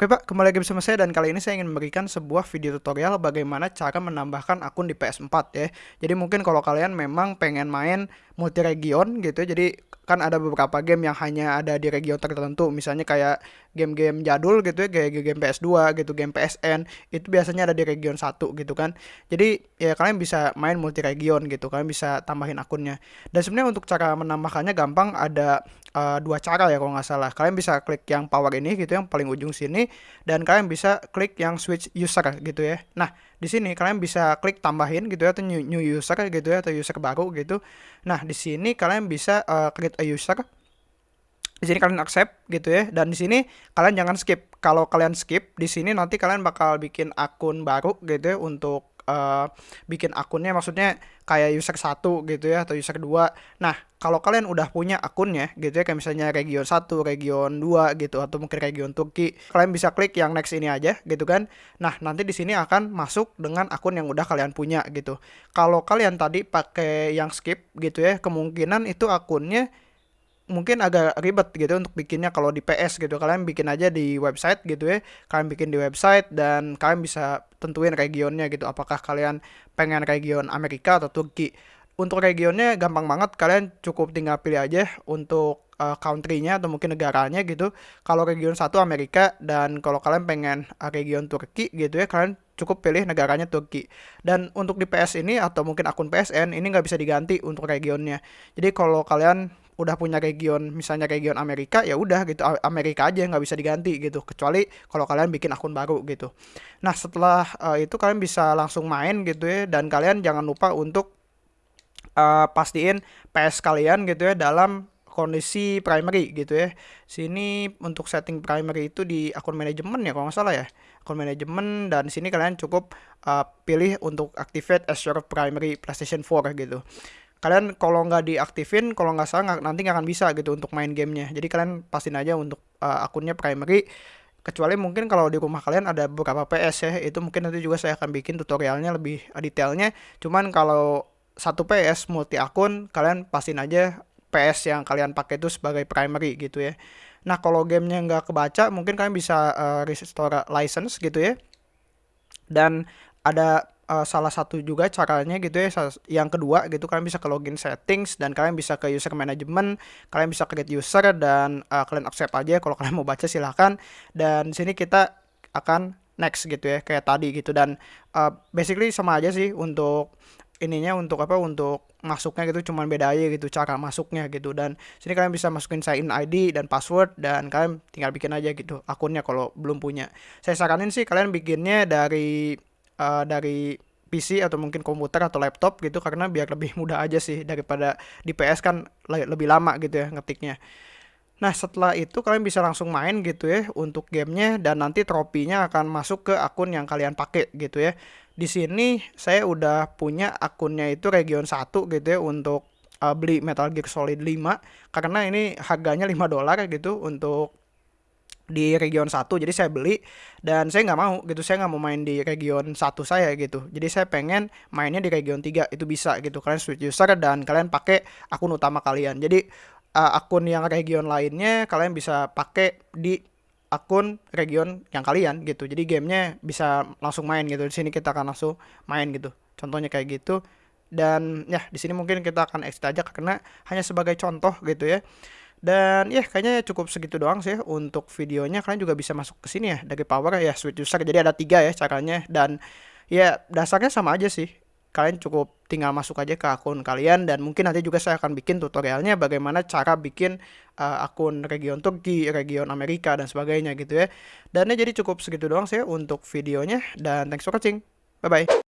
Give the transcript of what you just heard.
Oke Pak, kembali lagi bersama saya dan kali ini saya ingin memberikan sebuah video tutorial bagaimana cara menambahkan akun di PS4 ya. Jadi mungkin kalau kalian memang pengen main multi region gitu ya, jadi kan ada beberapa game yang hanya ada di region tertentu. Misalnya kayak game-game jadul gitu ya kayak game PS2 gitu game PSN itu biasanya ada di region 1 gitu kan. Jadi ya kalian bisa main multi region gitu kalian bisa tambahin akunnya. Dan sebenarnya untuk cara menambahkannya gampang ada uh, dua cara ya kalau nggak salah. Kalian bisa klik yang power ini gitu yang paling ujung sini dan kalian bisa klik yang switch user gitu ya. Nah di sini kalian bisa klik tambahin gitu ya atau new, new user gitu ya atau user baru gitu. Nah, di sini kalian bisa uh, create a user. Di sini kalian accept gitu ya dan di sini kalian jangan skip. Kalau kalian skip di sini nanti kalian bakal bikin akun baru gitu ya untuk uh, bikin akunnya maksudnya kayak user satu gitu ya atau user 2 nah kalau kalian udah punya akunnya gitu ya kayak misalnya region 1, region 2 gitu atau mungkin region Turki kalian bisa klik yang next ini aja gitu kan. Nah nanti di sini akan masuk dengan akun yang udah kalian punya gitu. Kalau kalian tadi pakai yang skip gitu ya kemungkinan itu akunnya mungkin agak ribet gitu untuk bikinnya kalau di PS gitu. Kalian bikin aja di website gitu ya. Kalian bikin di website dan kalian bisa tentuin regionnya gitu. Apakah kalian pengen region Amerika atau Turki? Untuk regionnya gampang banget. Kalian cukup tinggal pilih aja untuk uh, country-nya atau mungkin negaranya gitu. Kalau region satu Amerika dan kalau kalian pengen uh, region Turki gitu ya kalian cukup pilih negaranya Turki. Dan untuk di PS ini atau mungkin akun PSN ini nggak bisa diganti untuk regionnya. Jadi kalau kalian udah punya region misalnya region Amerika ya udah gitu. Amerika aja nggak bisa diganti gitu. Kecuali kalau kalian bikin akun baru gitu. Nah setelah uh, itu kalian bisa langsung main gitu ya. Dan kalian jangan lupa untuk uh, pastiin PS kalian gitu ya dalam kondisi primary gitu ya. Sini untuk setting primary itu di akun manajemen ya kalau nggak salah ya. Akun manajemen dan sini kalian cukup uh, pilih untuk activate as primary PlayStation 4 gitu kalian kalau nggak diaktifin kalau nggak salah nanti nggak akan bisa gitu untuk main gamenya. Jadi kalian pastiin aja untuk uh, akunnya primary kecuali mungkin kalau di rumah kalian ada beberapa PS ya itu mungkin nanti juga saya akan bikin tutorialnya lebih detailnya. Cuman kalau satu PS multi akun kalian pastiin aja PS yang kalian pakai itu sebagai primary gitu ya. Nah kalau gamenya nggak kebaca mungkin kalian bisa uh, restore license gitu ya. Dan ada uh, salah satu juga caranya gitu ya yang kedua gitu kalian bisa ke login settings dan kalian bisa ke user management kalian bisa create user dan uh, kalian accept aja. Kalau kalian mau baca silahkan. Dan sini kita akan next gitu ya kayak tadi gitu. Dan uh, basically sama aja sih untuk ininya untuk apa untuk masuknya gitu cuman beda aja gitu cara masuknya gitu. Dan sini kalian bisa masukin sign ID dan password dan kalian tinggal bikin aja gitu akunnya kalau belum punya. Saya saranin sih kalian bikinnya dari uh, dari PC atau mungkin komputer atau laptop gitu karena biar lebih mudah aja sih daripada di PS kan lebih lama gitu ya ngetiknya. Nah setelah itu kalian bisa langsung main gitu ya untuk gamenya dan nanti tropinya akan masuk ke akun yang kalian pakai gitu ya. Di sini saya udah punya akunnya itu region 1 gitu ya untuk uh, beli Metal Gear Solid 5 karena ini harganya 5 dolar gitu untuk di region 1 jadi saya beli dan saya nggak mau gitu saya nggak mau main di region 1 saya gitu. Jadi saya pengen mainnya di region 3 itu bisa gitu. Kalian switch user dan kalian pakai akun utama kalian. Jadi uh, akun yang region lainnya kalian bisa pakai di akun region yang kalian gitu. Jadi gamenya bisa langsung main gitu. Di sini kita akan langsung main gitu. Contohnya kayak gitu. Dan ya di sini mungkin kita akan exit aja karena hanya sebagai contoh gitu ya dan ya kayaknya cukup segitu doang sih untuk videonya. Kalian juga bisa masuk ke sini ya dari power ya switch user. Jadi ada tiga ya caranya dan ya dasarnya sama aja sih. Kalian cukup tinggal masuk aja ke akun kalian dan mungkin nanti juga saya akan bikin tutorialnya bagaimana cara bikin uh, akun region Turki, region Amerika dan sebagainya gitu ya. Dan ya jadi cukup segitu doang sih untuk videonya dan thanks for watching. Bye bye.